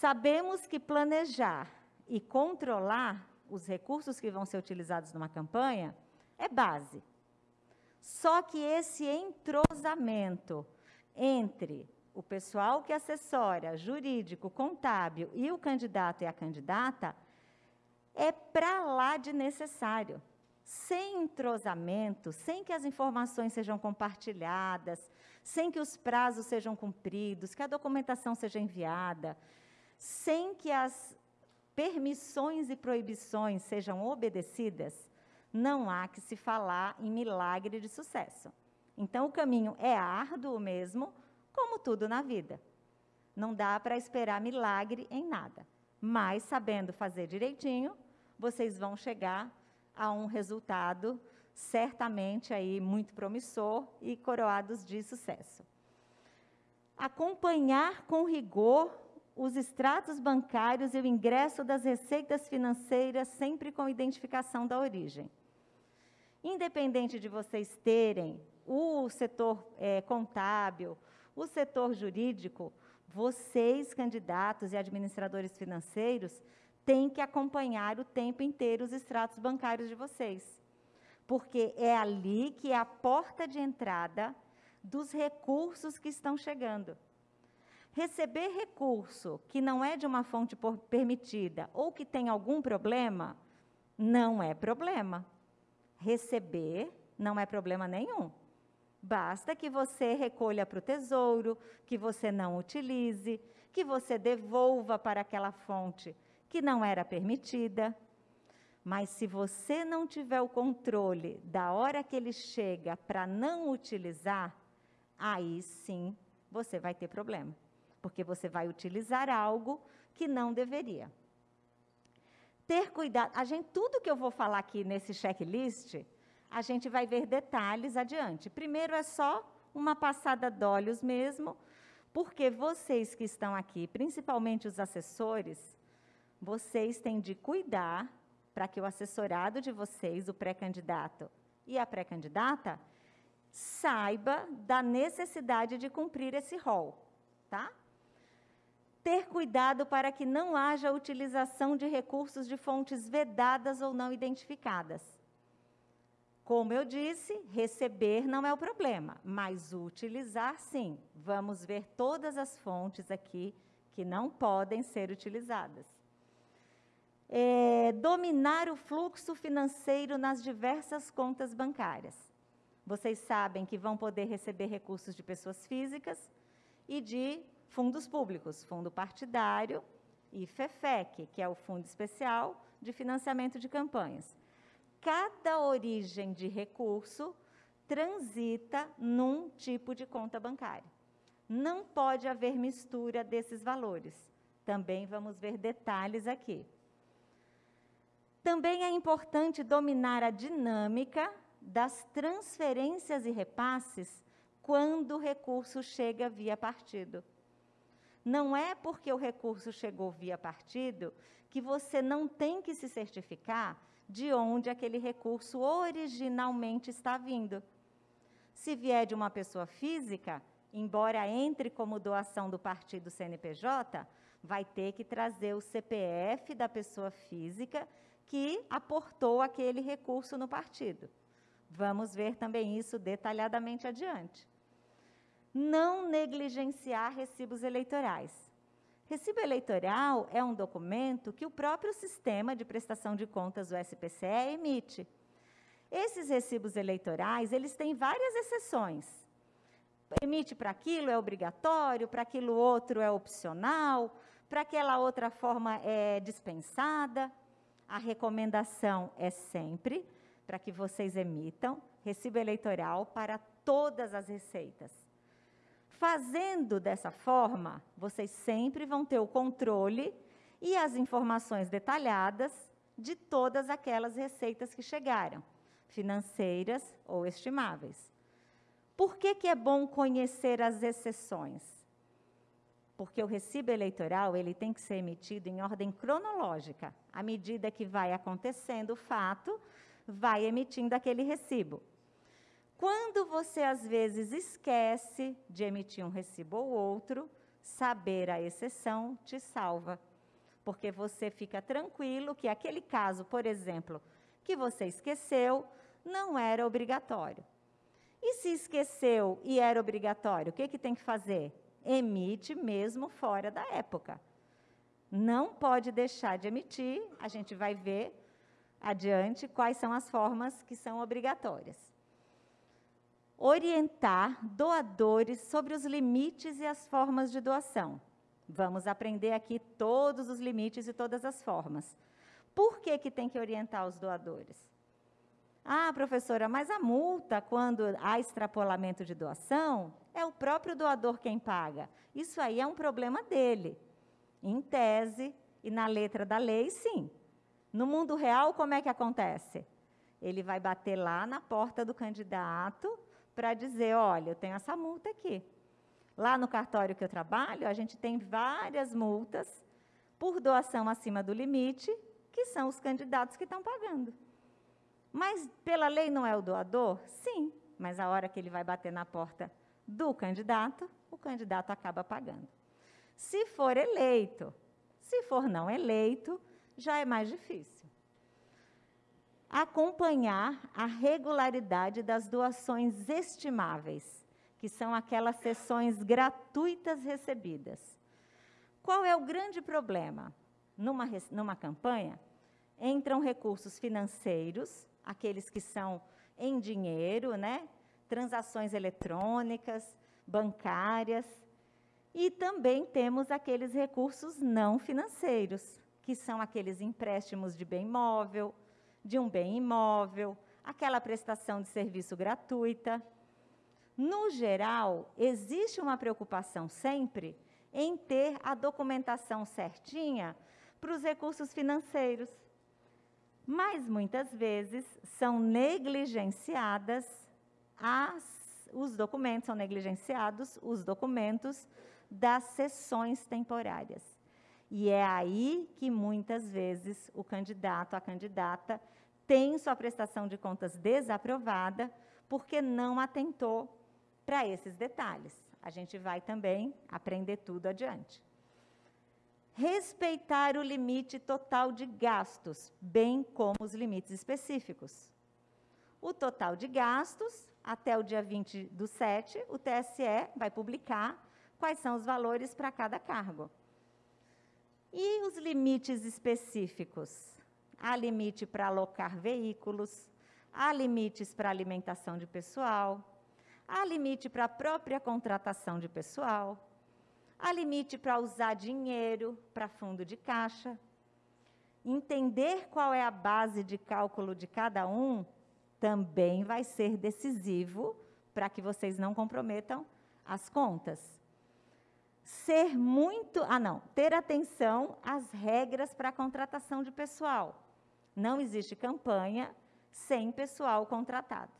Sabemos que planejar e controlar os recursos que vão ser utilizados numa campanha é base. Só que esse entrosamento entre o pessoal que assessora, jurídico, contábil e o candidato e a candidata é para lá de necessário. Sem entrosamento, sem que as informações sejam compartilhadas, sem que os prazos sejam cumpridos, que a documentação seja enviada, sem que as permissões e proibições sejam obedecidas, não há que se falar em milagre de sucesso. Então, o caminho é árduo mesmo, como tudo na vida. Não dá para esperar milagre em nada. Mas, sabendo fazer direitinho, vocês vão chegar a um resultado certamente aí muito promissor e coroados de sucesso. Acompanhar com rigor os extratos bancários e o ingresso das receitas financeiras sempre com identificação da origem. Independente de vocês terem o setor é, contábil, o setor jurídico, vocês, candidatos e administradores financeiros, têm que acompanhar o tempo inteiro os extratos bancários de vocês. Porque é ali que é a porta de entrada dos recursos que estão chegando. Receber recurso que não é de uma fonte permitida ou que tem algum problema, não é problema. Receber não é problema nenhum. Basta que você recolha para o tesouro, que você não utilize, que você devolva para aquela fonte que não era permitida. Mas se você não tiver o controle da hora que ele chega para não utilizar, aí sim você vai ter problema, porque você vai utilizar algo que não deveria. Ter cuidado, a gente tudo que eu vou falar aqui nesse checklist, a gente vai ver detalhes adiante. Primeiro é só uma passada de olhos mesmo, porque vocês que estão aqui, principalmente os assessores, vocês têm de cuidar para que o assessorado de vocês, o pré-candidato e a pré-candidata, saiba da necessidade de cumprir esse rol, tá? Ter cuidado para que não haja utilização de recursos de fontes vedadas ou não identificadas. Como eu disse, receber não é o problema, mas utilizar sim. Vamos ver todas as fontes aqui que não podem ser utilizadas. É, dominar o fluxo financeiro nas diversas contas bancárias. Vocês sabem que vão poder receber recursos de pessoas físicas e de fundos públicos, fundo partidário e FEFEC, que é o Fundo Especial de Financiamento de Campanhas cada origem de recurso transita num tipo de conta bancária. Não pode haver mistura desses valores. Também vamos ver detalhes aqui. Também é importante dominar a dinâmica das transferências e repasses quando o recurso chega via partido. Não é porque o recurso chegou via partido que você não tem que se certificar de onde aquele recurso originalmente está vindo. Se vier de uma pessoa física, embora entre como doação do partido CNPJ, vai ter que trazer o CPF da pessoa física que aportou aquele recurso no partido. Vamos ver também isso detalhadamente adiante. Não negligenciar recibos eleitorais. Recibo eleitoral é um documento que o próprio sistema de prestação de contas, o SPCE, emite. Esses recibos eleitorais, eles têm várias exceções. Emite para aquilo é obrigatório, para aquilo outro é opcional, para aquela outra forma é dispensada. A recomendação é sempre para que vocês emitam recibo eleitoral para todas as receitas. Fazendo dessa forma, vocês sempre vão ter o controle e as informações detalhadas de todas aquelas receitas que chegaram, financeiras ou estimáveis. Por que, que é bom conhecer as exceções? Porque o recibo eleitoral ele tem que ser emitido em ordem cronológica. À medida que vai acontecendo o fato, vai emitindo aquele recibo. Quando você, às vezes, esquece de emitir um recibo ou outro, saber a exceção te salva. Porque você fica tranquilo que aquele caso, por exemplo, que você esqueceu, não era obrigatório. E se esqueceu e era obrigatório, o que, que tem que fazer? Emite mesmo fora da época. Não pode deixar de emitir, a gente vai ver adiante quais são as formas que são obrigatórias. Orientar doadores sobre os limites e as formas de doação. Vamos aprender aqui todos os limites e todas as formas. Por que, que tem que orientar os doadores? Ah, professora, mas a multa, quando há extrapolamento de doação, é o próprio doador quem paga. Isso aí é um problema dele. Em tese e na letra da lei, sim. No mundo real, como é que acontece? Ele vai bater lá na porta do candidato para dizer: olha, eu tenho essa multa aqui. Lá no cartório que eu trabalho, a gente tem várias multas por doação acima do limite, que são os candidatos que estão pagando. Mas pela lei não é o doador? Sim, mas a hora que ele vai bater na porta do candidato, o candidato acaba pagando. Se for eleito, se for não eleito, já é mais difícil. Acompanhar a regularidade das doações estimáveis, que são aquelas sessões gratuitas recebidas. Qual é o grande problema? Numa, numa campanha, entram recursos financeiros, aqueles que são em dinheiro, né? transações eletrônicas, bancárias, e também temos aqueles recursos não financeiros, que são aqueles empréstimos de bem móvel, de um bem imóvel, aquela prestação de serviço gratuita. No geral, existe uma preocupação sempre em ter a documentação certinha para os recursos financeiros. Mas muitas vezes são negligenciadas as, os documentos, são negligenciados os documentos das sessões temporárias. E é aí que muitas vezes o candidato, a candidata, tem sua prestação de contas desaprovada porque não atentou para esses detalhes. A gente vai também aprender tudo adiante. Respeitar o limite total de gastos, bem como os limites específicos. O total de gastos, até o dia 20 do 7, o TSE vai publicar quais são os valores para cada cargo. E os limites específicos? Há limite para alocar veículos, há limites para alimentação de pessoal, há limite para a própria contratação de pessoal, há limite para usar dinheiro para fundo de caixa. Entender qual é a base de cálculo de cada um também vai ser decisivo para que vocês não comprometam as contas ser muito, ah não, ter atenção às regras para a contratação de pessoal. Não existe campanha sem pessoal contratado.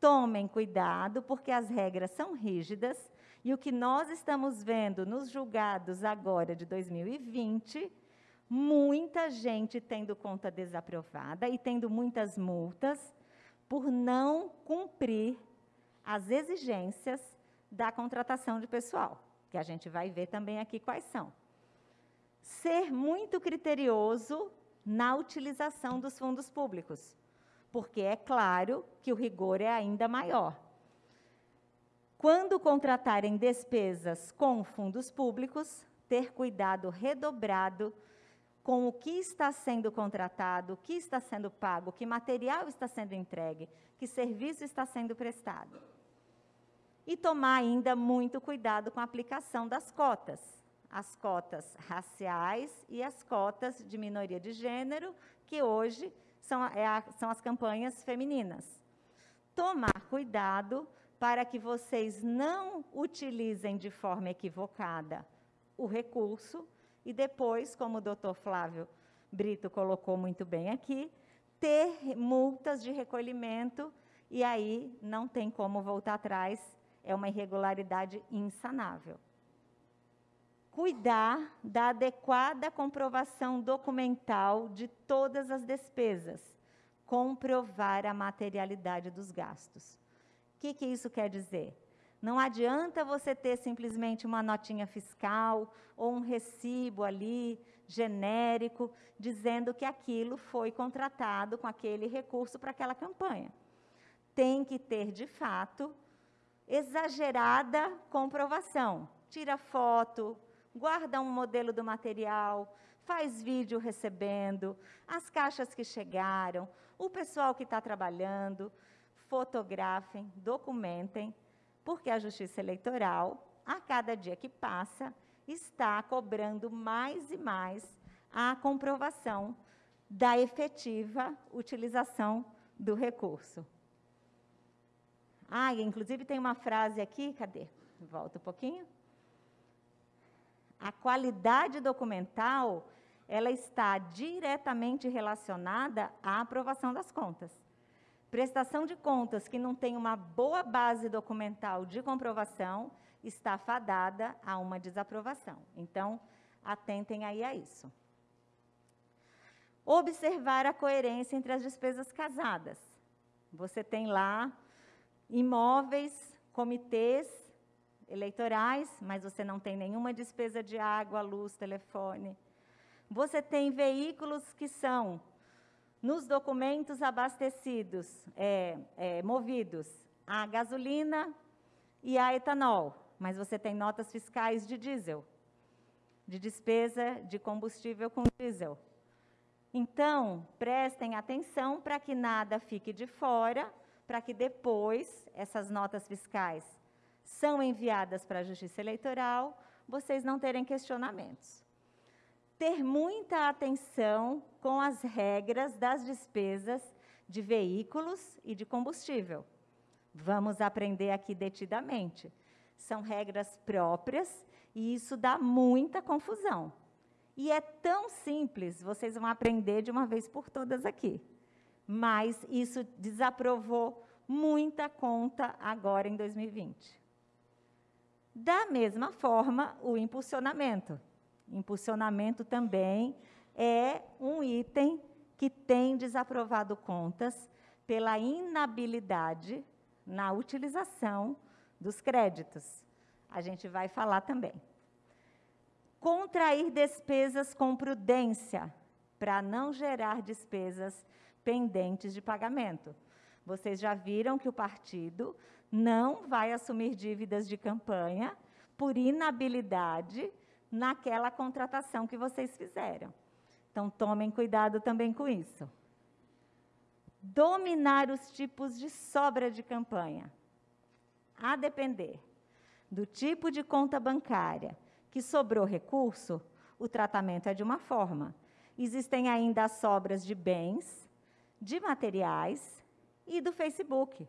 Tomem cuidado, porque as regras são rígidas e o que nós estamos vendo nos julgados agora de 2020, muita gente tendo conta desaprovada e tendo muitas multas por não cumprir as exigências da contratação de pessoal que a gente vai ver também aqui quais são. Ser muito criterioso na utilização dos fundos públicos, porque é claro que o rigor é ainda maior. Quando contratarem despesas com fundos públicos, ter cuidado redobrado com o que está sendo contratado, o que está sendo pago, que material está sendo entregue, que serviço está sendo prestado e tomar ainda muito cuidado com a aplicação das cotas, as cotas raciais e as cotas de minoria de gênero, que hoje são, é a, são as campanhas femininas. Tomar cuidado para que vocês não utilizem de forma equivocada o recurso e depois, como o doutor Flávio Brito colocou muito bem aqui, ter multas de recolhimento e aí não tem como voltar atrás é uma irregularidade insanável. Cuidar da adequada comprovação documental de todas as despesas. Comprovar a materialidade dos gastos. O que, que isso quer dizer? Não adianta você ter simplesmente uma notinha fiscal ou um recibo ali genérico dizendo que aquilo foi contratado com aquele recurso para aquela campanha. Tem que ter, de fato, exagerada comprovação. Tira foto, guarda um modelo do material, faz vídeo recebendo, as caixas que chegaram, o pessoal que está trabalhando, fotografem, documentem, porque a Justiça Eleitoral, a cada dia que passa, está cobrando mais e mais a comprovação da efetiva utilização do recurso. Ah, inclusive tem uma frase aqui, cadê? Volta um pouquinho. A qualidade documental, ela está diretamente relacionada à aprovação das contas. Prestação de contas que não tem uma boa base documental de comprovação está fadada a uma desaprovação. Então, atentem aí a isso. Observar a coerência entre as despesas casadas. Você tem lá imóveis, comitês eleitorais, mas você não tem nenhuma despesa de água, luz, telefone. Você tem veículos que são, nos documentos abastecidos, é, é, movidos a gasolina e a etanol, mas você tem notas fiscais de diesel, de despesa de combustível com diesel. Então, prestem atenção para que nada fique de fora para que depois essas notas fiscais são enviadas para a Justiça Eleitoral, vocês não terem questionamentos. Ter muita atenção com as regras das despesas de veículos e de combustível. Vamos aprender aqui detidamente. São regras próprias e isso dá muita confusão. E é tão simples, vocês vão aprender de uma vez por todas aqui mas isso desaprovou muita conta agora em 2020. Da mesma forma, o impulsionamento. Impulsionamento também é um item que tem desaprovado contas pela inabilidade na utilização dos créditos. A gente vai falar também. Contrair despesas com prudência, para não gerar despesas pendentes de pagamento. Vocês já viram que o partido não vai assumir dívidas de campanha por inabilidade naquela contratação que vocês fizeram. Então, tomem cuidado também com isso. Dominar os tipos de sobra de campanha. A depender do tipo de conta bancária que sobrou recurso, o tratamento é de uma forma. Existem ainda as sobras de bens, de materiais e do Facebook.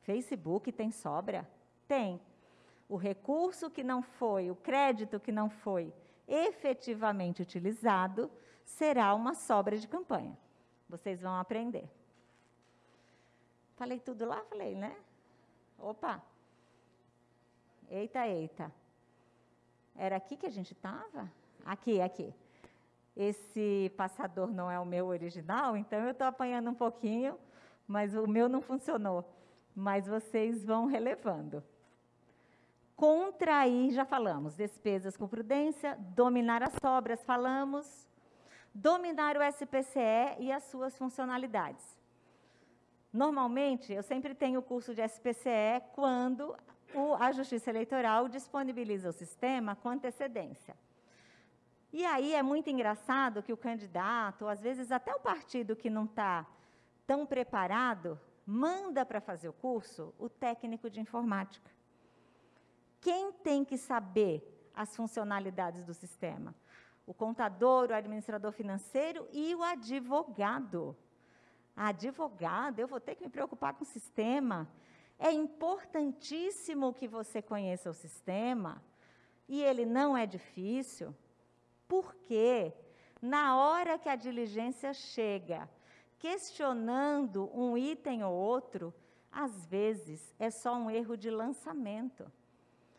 Facebook tem sobra? Tem. O recurso que não foi, o crédito que não foi efetivamente utilizado, será uma sobra de campanha. Vocês vão aprender. Falei tudo lá? Falei, né? Opa! Eita, eita. Era aqui que a gente estava? Aqui, aqui esse passador não é o meu original, então eu estou apanhando um pouquinho, mas o meu não funcionou. Mas vocês vão relevando. Contrair, já falamos, despesas com prudência, dominar as sobras, falamos, dominar o SPCE e as suas funcionalidades. Normalmente, eu sempre tenho o curso de SPCE quando o, a Justiça Eleitoral disponibiliza o sistema com antecedência. E aí é muito engraçado que o candidato, ou às vezes até o partido que não está tão preparado, manda para fazer o curso o técnico de informática. Quem tem que saber as funcionalidades do sistema? O contador, o administrador financeiro e o advogado. Advogado, eu vou ter que me preocupar com o sistema. É importantíssimo que você conheça o sistema, e ele não é difícil. Porque, na hora que a diligência chega, questionando um item ou outro, às vezes é só um erro de lançamento.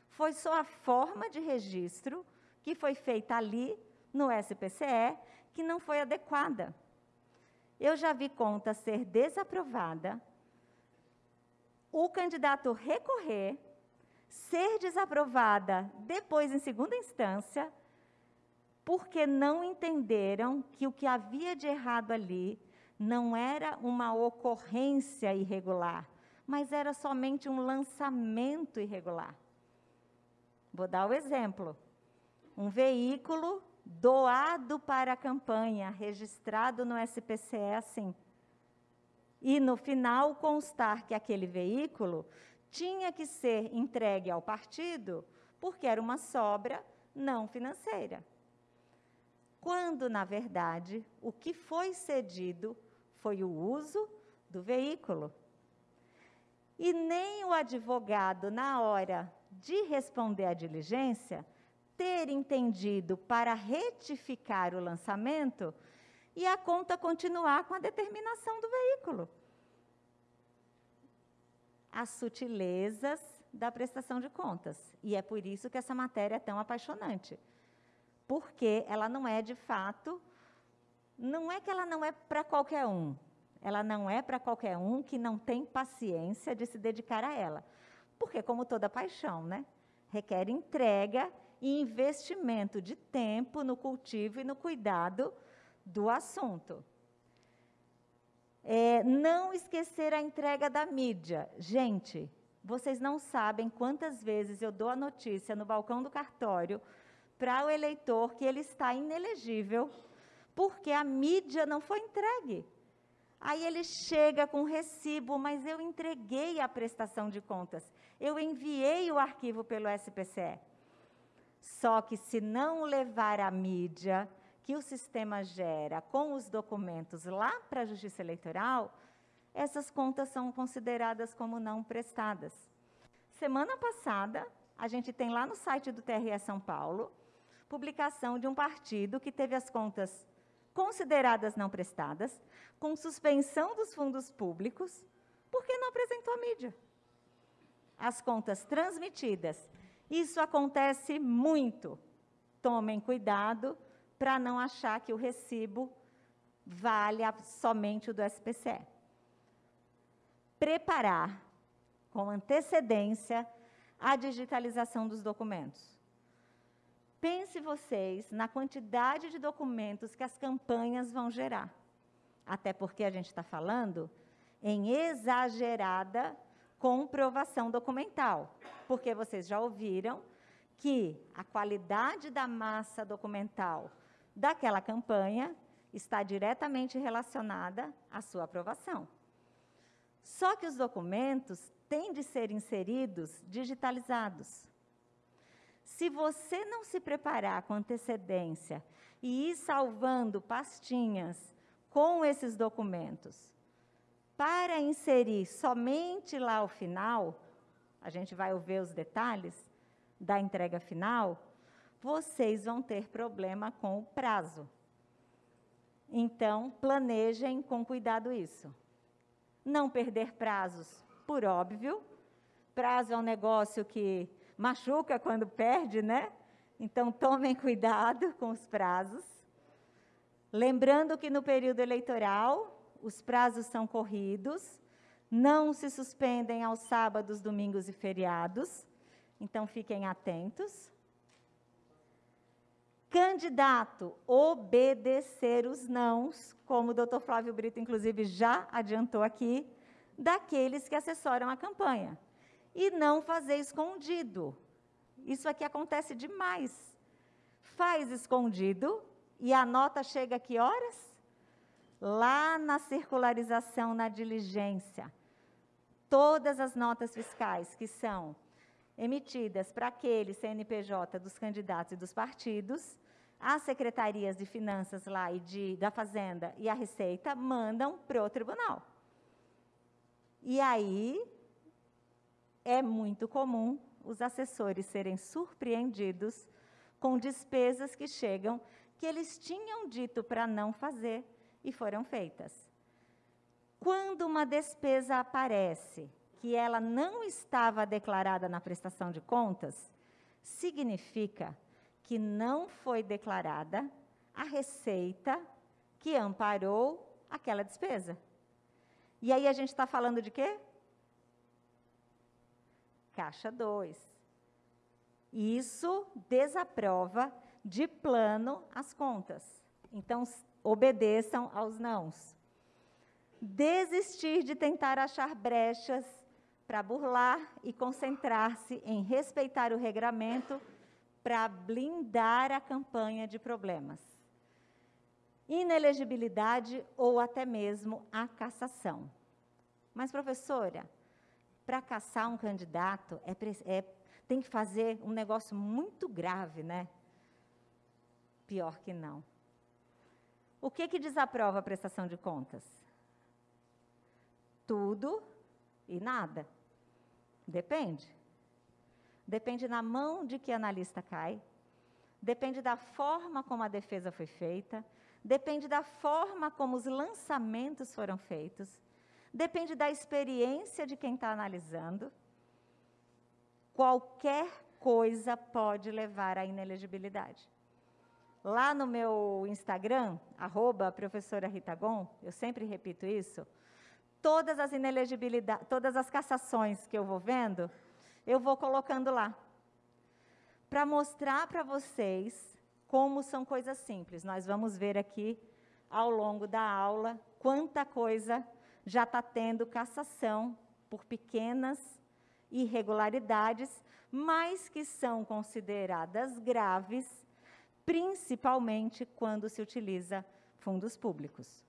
Foi só a forma de registro que foi feita ali no SPCE que não foi adequada. Eu já vi conta ser desaprovada, o candidato recorrer, ser desaprovada depois em segunda instância, porque não entenderam que o que havia de errado ali não era uma ocorrência irregular, mas era somente um lançamento irregular. Vou dar o exemplo. Um veículo doado para a campanha, registrado no SPCE assim. E no final constar que aquele veículo tinha que ser entregue ao partido porque era uma sobra não financeira. Quando, na verdade, o que foi cedido foi o uso do veículo. E nem o advogado, na hora de responder à diligência, ter entendido para retificar o lançamento e a conta continuar com a determinação do veículo. As sutilezas da prestação de contas. E é por isso que essa matéria é tão apaixonante. Porque ela não é, de fato, não é que ela não é para qualquer um. Ela não é para qualquer um que não tem paciência de se dedicar a ela. Porque, como toda paixão, né? requer entrega e investimento de tempo no cultivo e no cuidado do assunto. É, não esquecer a entrega da mídia. Gente, vocês não sabem quantas vezes eu dou a notícia no balcão do cartório para o eleitor que ele está inelegível porque a mídia não foi entregue. Aí ele chega com recibo, mas eu entreguei a prestação de contas. Eu enviei o arquivo pelo SPCE. Só que se não levar a mídia que o sistema gera com os documentos lá para a Justiça Eleitoral, essas contas são consideradas como não prestadas. Semana passada, a gente tem lá no site do TRE São Paulo, publicação de um partido que teve as contas consideradas não prestadas, com suspensão dos fundos públicos, porque não apresentou a mídia. As contas transmitidas isso acontece muito. Tomem cuidado para não achar que o recibo vale somente o do SPCE. Preparar com antecedência a digitalização dos documentos. Pense vocês na quantidade de documentos que as campanhas vão gerar. Até porque a gente está falando em exagerada comprovação documental, porque vocês já ouviram que a qualidade da massa documental daquela campanha está diretamente relacionada à sua aprovação. Só que os documentos têm de ser inseridos digitalizados. Se você não se preparar com antecedência e ir salvando pastinhas com esses documentos, para inserir somente lá ao final, a gente vai ouvir os detalhes da entrega final, vocês vão ter problema com o prazo. Então, planejem com cuidado isso. Não perder prazos, por óbvio. Prazo é um negócio que machuca quando perde, né? Então, tomem cuidado com os prazos. Lembrando que no período eleitoral, os prazos são corridos, não se suspendem aos sábados, domingos e feriados, então fiquem atentos. Candidato, obedecer os nãos, como o doutor Flávio Brito, inclusive, já adiantou aqui, daqueles que assessoram a campanha. E não fazer escondido. Isso aqui acontece demais. Faz escondido e a nota chega a que horas? lá na circularização, na diligência, todas as notas fiscais que são emitidas para aquele CNPJ dos candidatos e dos partidos, as secretarias de finanças lá e de, da Fazenda e a Receita mandam para o tribunal. E aí é muito comum os assessores serem surpreendidos com despesas que chegam que eles tinham dito para não fazer e foram feitas. Quando uma despesa aparece que ela não estava declarada na prestação de contas, significa que não foi declarada a receita que amparou aquela despesa. E aí a gente está falando de quê? Caixa 2. Isso desaprova de plano as contas. Então, obedeçam aos nãos. Desistir de tentar achar brechas para burlar e concentrar-se em respeitar o regramento para blindar a campanha de problemas. Inelegibilidade ou até mesmo a cassação. Mas, professora, para caçar um candidato é, é, tem que fazer um negócio muito grave, né? Pior que não. O que, que desaprova a prestação de contas? Tudo e nada. Depende. Depende na mão de que analista cai, depende da forma como a defesa foi feita, depende da forma como os lançamentos foram feitos, depende da experiência de quem está analisando. Qualquer coisa pode levar à inelegibilidade. Lá no meu Instagram, arroba professora Rita Gon, eu sempre repito isso, todas as inelegibilidades, todas as cassações que eu vou vendo, eu vou colocando lá. Para mostrar para vocês como são coisas simples. Nós vamos ver aqui, ao longo da aula, quanta coisa já está tendo cassação por pequenas irregularidades, mas que são consideradas graves, principalmente quando se utiliza fundos públicos.